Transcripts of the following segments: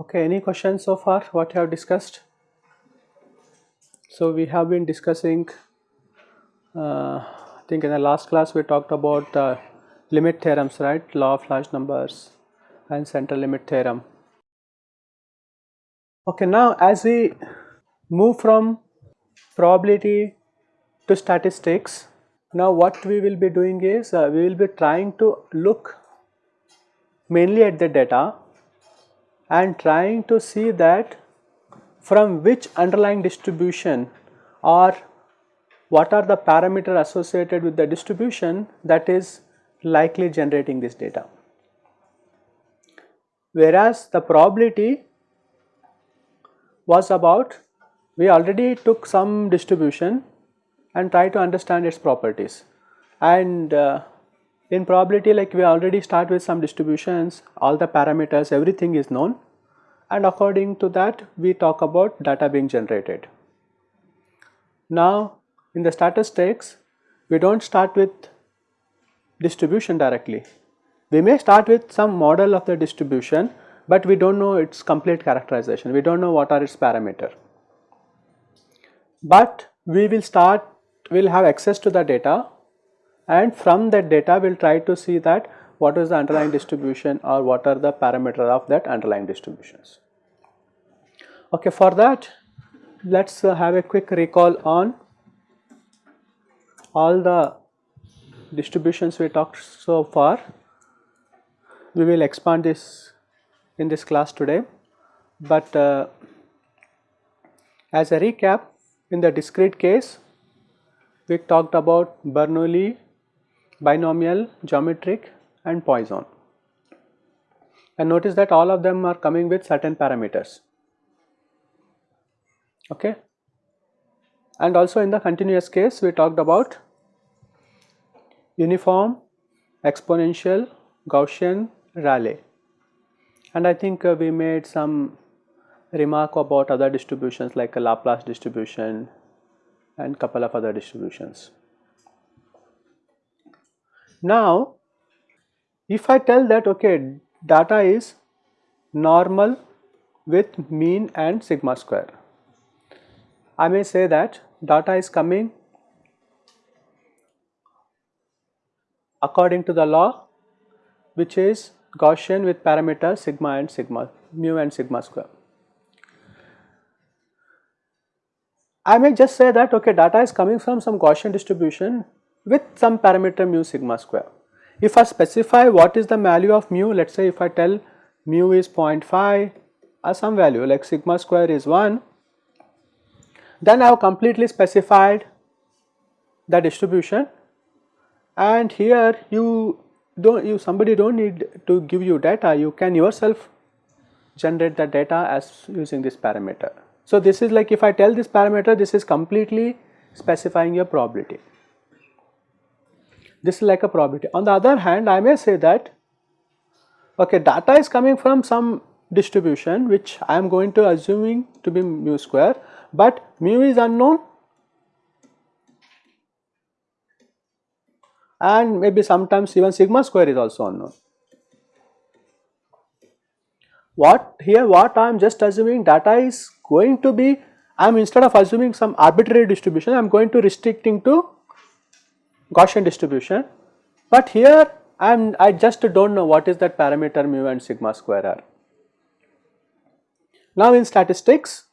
Okay, any questions so far what you have discussed? So we have been discussing, uh, I think in the last class we talked about uh, limit theorems, right? Law of large numbers and central limit theorem. Okay, now as we move from probability to statistics, now what we will be doing is uh, we will be trying to look mainly at the data and trying to see that from which underlying distribution or what are the parameter associated with the distribution that is likely generating this data. Whereas the probability was about we already took some distribution and try to understand its properties and uh, in probability like we already start with some distributions all the parameters everything is known and according to that we talk about data being generated. Now in the statistics we do not start with distribution directly. We may start with some model of the distribution but we do not know its complete characterization, we do not know what are its parameter. But we will start, we will have access to the data and from that data we will try to see that what is the underlying distribution or what are the parameters of that underlying distributions. Okay, for that let us uh, have a quick recall on all the distributions we talked so far. We will expand this in this class today, but uh, as a recap in the discrete case we talked about Bernoulli, binomial, geometric and Poisson. And notice that all of them are coming with certain parameters. Okay? And also in the continuous case we talked about uniform, exponential, Gaussian, Rayleigh and I think uh, we made some remark about other distributions like a Laplace distribution and couple of other distributions. Now if I tell that okay data is normal with mean and sigma square I may say that data is coming according to the law which is Gaussian with parameters sigma and sigma mu and sigma square. I may just say that okay data is coming from some Gaussian distribution with some parameter mu sigma square. If I specify what is the value of mu let us say if I tell mu is 0.5 or some value like sigma square is 1 then I have completely specified the distribution and here you don't you somebody don't need to give you data you can yourself generate the data as using this parameter. So this is like if I tell this parameter this is completely specifying your probability. This is like a probability. On the other hand I may say that okay data is coming from some distribution which I am going to assuming to be mu square but mu is unknown and maybe sometimes even sigma square is also unknown. What here what I am just assuming data is going to be I am instead of assuming some arbitrary distribution I am going to restricting to Gaussian distribution but here I am I just do not know what is that parameter mu and sigma square are. Now in statistics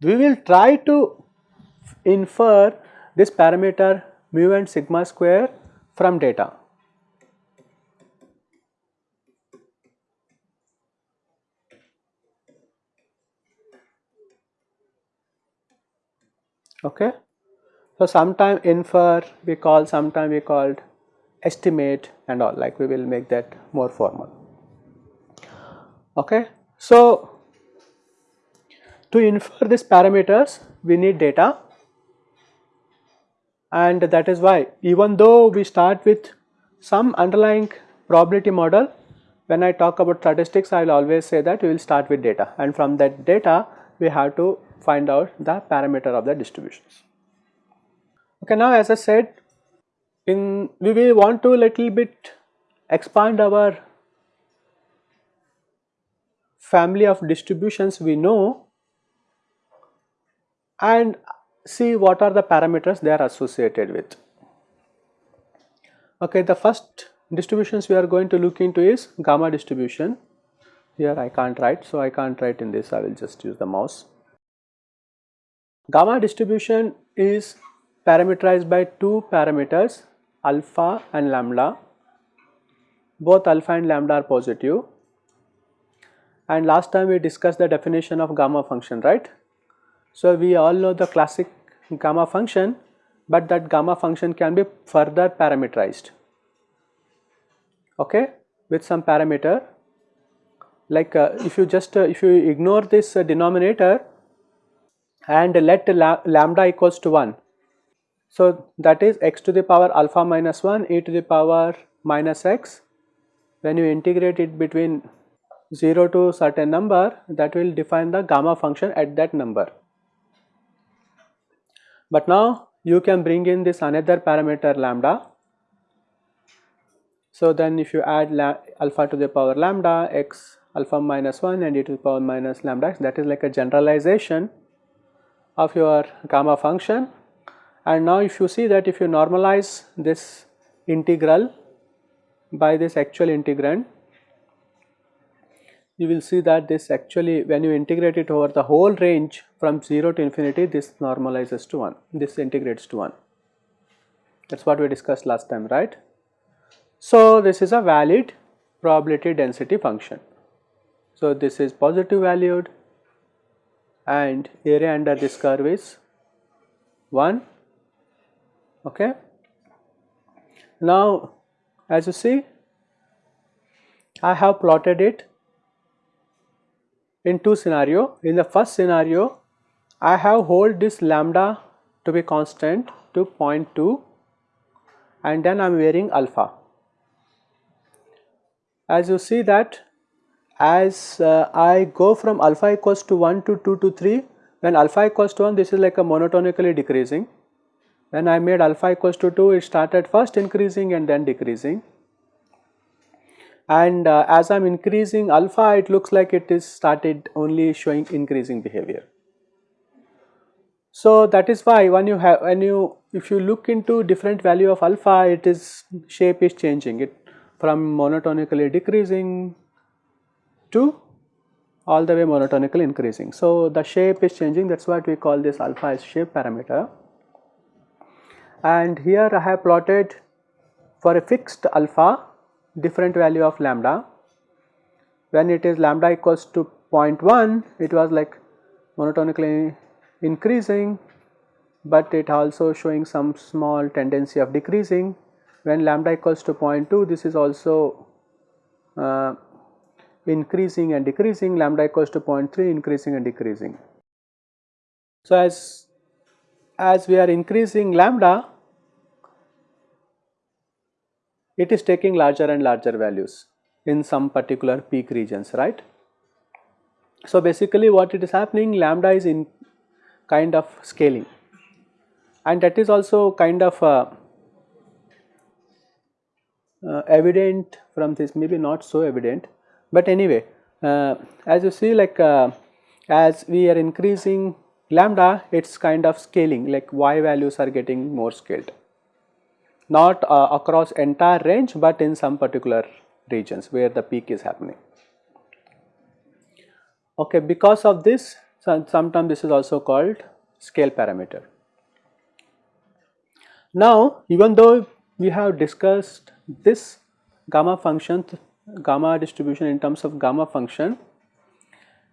we will try to infer this parameter mu and sigma square from data. Okay. So, sometime infer we call, sometime we called estimate and all like we will make that more formal. Okay. So, to infer these parameters we need data and that is why even though we start with some underlying probability model when I talk about statistics I will always say that we will start with data and from that data we have to find out the parameter of the distributions. Okay, now as I said in we will want to little bit expand our family of distributions we know and see what are the parameters they are associated with. Okay, the first distributions we are going to look into is gamma distribution. Here I can't write, so I can't write in this, I will just use the mouse. Gamma distribution is parameterized by two parameters alpha and lambda. Both alpha and lambda are positive. And last time we discussed the definition of gamma function, right? So we all know the classic gamma function, but that gamma function can be further parameterized. Okay? With some parameter. Like uh, if you just uh, if you ignore this uh, denominator and let lambda equals to 1 so that is x to the power alpha minus 1 e to the power minus x. When you integrate it between 0 to certain number that will define the gamma function at that number but now you can bring in this another parameter lambda. So then if you add alpha to the power lambda x alpha minus 1 and e to the power minus lambda x that is like a generalization of your gamma function. And now if you see that if you normalize this integral by this actual integrand you will see that this actually when you integrate it over the whole range from 0 to infinity this normalizes to 1 this integrates to 1 that is what we discussed last time right. So, this is a valid probability density function. So, this is positive valued and area under this curve is 1 okay. Now as you see I have plotted it in two scenario. In the first scenario I have hold this lambda to be constant to 0.2 and then I am varying alpha. As you see that as uh, I go from alpha equals to 1 to 2 to 3 when alpha equals to 1 this is like a monotonically decreasing. When I made alpha equals to 2 it started first increasing and then decreasing and uh, as I am increasing alpha it looks like it is started only showing increasing behavior. So that is why when you have when you if you look into different value of alpha it is shape is changing it from monotonically decreasing to all the way monotonically increasing. So, the shape is changing that is what we call this alpha is shape parameter and here I have plotted for a fixed alpha different value of lambda. When it is lambda equals to 0.1 it was like monotonically increasing but it also showing some small tendency of decreasing. When lambda equals to 0.2 this is also uh, increasing and decreasing. Lambda equals to 0.3 increasing and decreasing. So, as, as we are increasing lambda it is taking larger and larger values in some particular peak regions right. So, basically what it is happening lambda is in kind of scaling. And that is also kind of uh, uh, evident from this maybe not so evident. But anyway uh, as you see like uh, as we are increasing lambda it is kind of scaling like y values are getting more scaled not uh, across entire range but in some particular regions where the peak is happening. Okay, because of this sometimes this is also called scale parameter. Now even though we have discussed this gamma function gamma distribution in terms of gamma function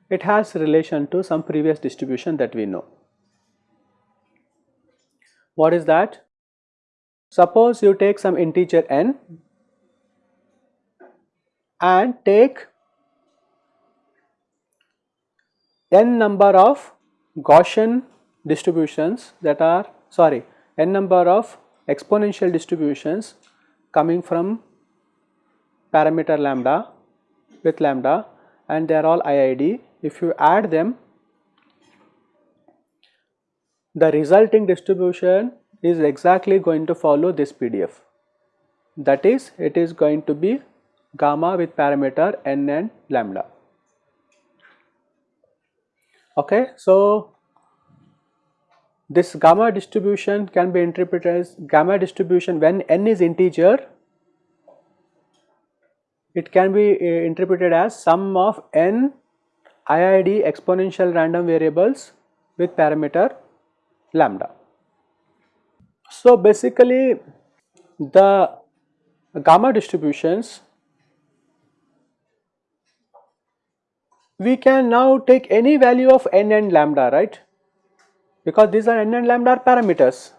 it has relation to some previous distribution that we know. What is that? Suppose you take some integer n and take n number of Gaussian distributions that are sorry n number of exponential distributions coming from parameter lambda with lambda and they are all IID. If you add them, the resulting distribution is exactly going to follow this PDF. That is, it is going to be gamma with parameter n and lambda. Okay, so this gamma distribution can be interpreted as gamma distribution when n is integer it can be uh, interpreted as sum of n IID exponential random variables with parameter lambda. So basically the gamma distributions we can now take any value of n and lambda right? Because these are n and lambda are parameters.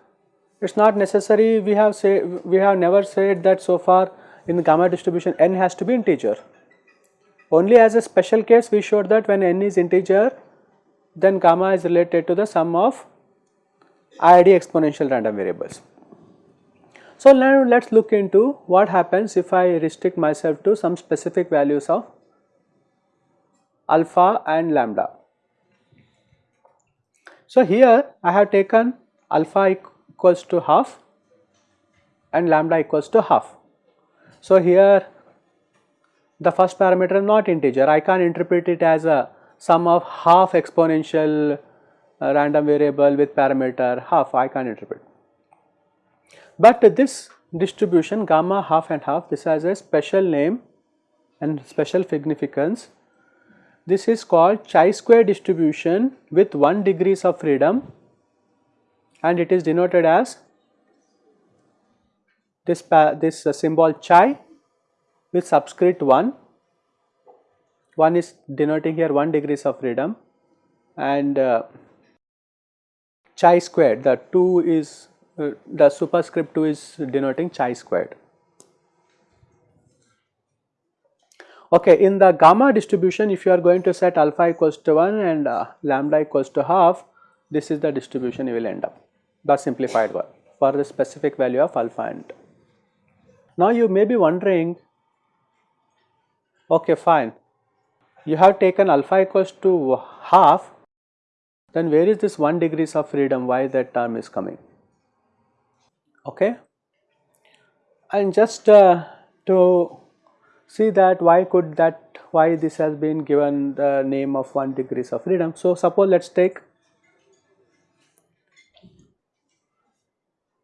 It is not necessary. We have say we have never said that so far in the gamma distribution n has to be integer. Only as a special case we showed that when n is integer then gamma is related to the sum of IID exponential random variables. So now let us look into what happens if I restrict myself to some specific values of alpha and lambda. So here I have taken alpha equals to half and lambda equals to half. So here the first parameter is not integer I can interpret it as a sum of half exponential uh, random variable with parameter half I can interpret. But this distribution gamma half and half this has a special name and special significance. This is called chi-square distribution with 1 degrees of freedom and it is denoted as this, this uh, symbol chi with subscript 1, 1 is denoting here 1 degrees of freedom and uh, chi squared the 2 is uh, the superscript 2 is denoting chi squared. Okay, in the gamma distribution if you are going to set alpha equals to 1 and uh, lambda equals to half this is the distribution you will end up the simplified one for the specific value of alpha and. Now you may be wondering okay fine you have taken alpha equals to half then where is this 1 degrees of freedom? Why that term is coming? Okay. And just uh, to see that why could that why this has been given the name of 1 degrees of freedom. So suppose let us take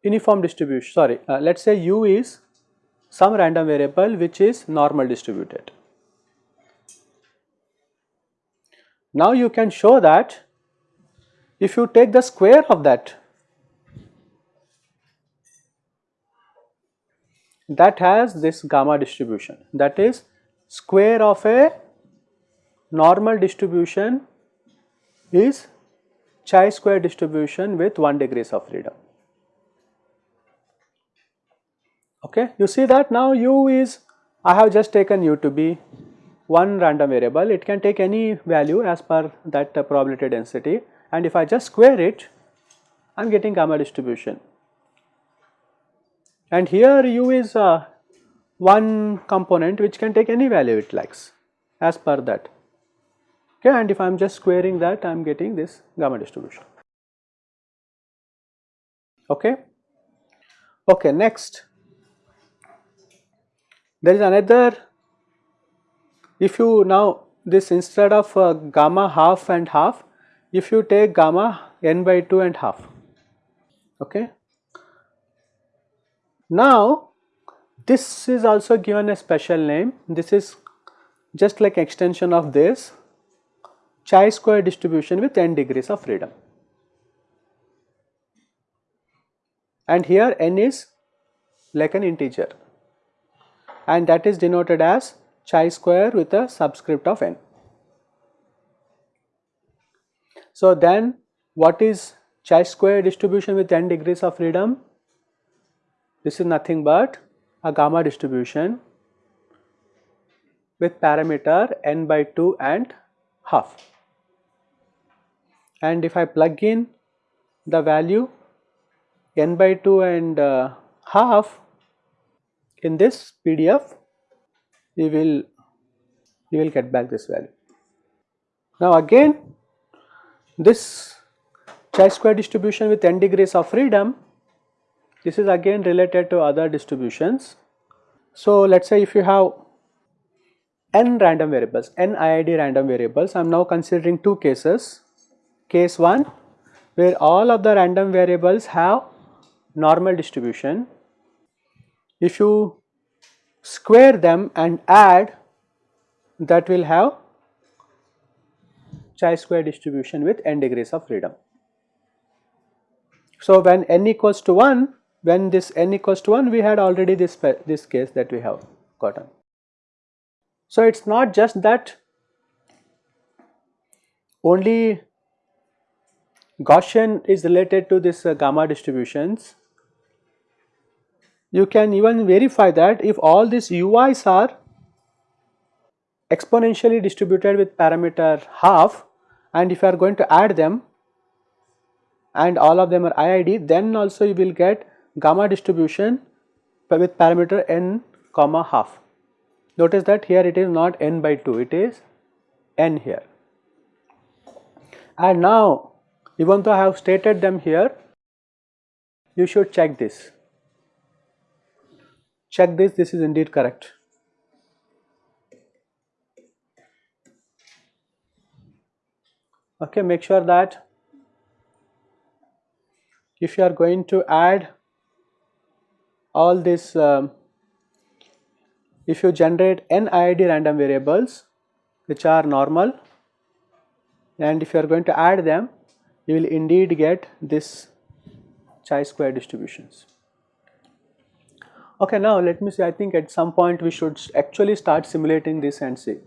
uniform distribution sorry uh, let us say u is some random variable which is normal distributed. Now you can show that if you take the square of that that has this gamma distribution. That is square of a normal distribution is chi square distribution with 1 degrees of freedom. Okay, you see that now u is I have just taken u to be one random variable. It can take any value as per that probability density and if I just square it I am getting gamma distribution. And here u is uh, one component which can take any value it likes as per that. Okay and if I am just squaring that I am getting this gamma distribution. Okay? Okay next. There is another. If you now this instead of uh, gamma half and half if you take gamma n by 2 and half. Okay. Now this is also given a special name. This is just like extension of this. Chi square distribution with n degrees of freedom. And here n is like an integer. And that is denoted as chi square with a subscript of n. So then what is chi square distribution with n degrees of freedom? This is nothing but a gamma distribution with parameter n by 2 and half. And if I plug in the value n by 2 and uh, half in this PDF, we will you will get back this value. Now again this chi-square distribution with n degrees of freedom this is again related to other distributions. So let us say if you have n random variables, n IID random variables, I am now considering two cases. Case 1 where all of the random variables have normal distribution. If you square them and add that will have chi-square distribution with n degrees of freedom. So when n equals to 1 when this n equals to 1 we had already this, this case that we have gotten. So it is not just that only Gaussian is related to this uh, gamma distributions. You can even verify that if all these ui's are exponentially distributed with parameter half and if you are going to add them and all of them are IID then also you will get gamma distribution with parameter n comma half. Notice that here it is not n by 2 it is n here. And now even though I have stated them here you should check this. Check this this is indeed correct. Okay, make sure that if you are going to add all this um, if you generate n IID random variables which are normal and if you are going to add them you will indeed get this chi-square distributions. Okay, now let me see I think at some point we should actually start simulating this and see.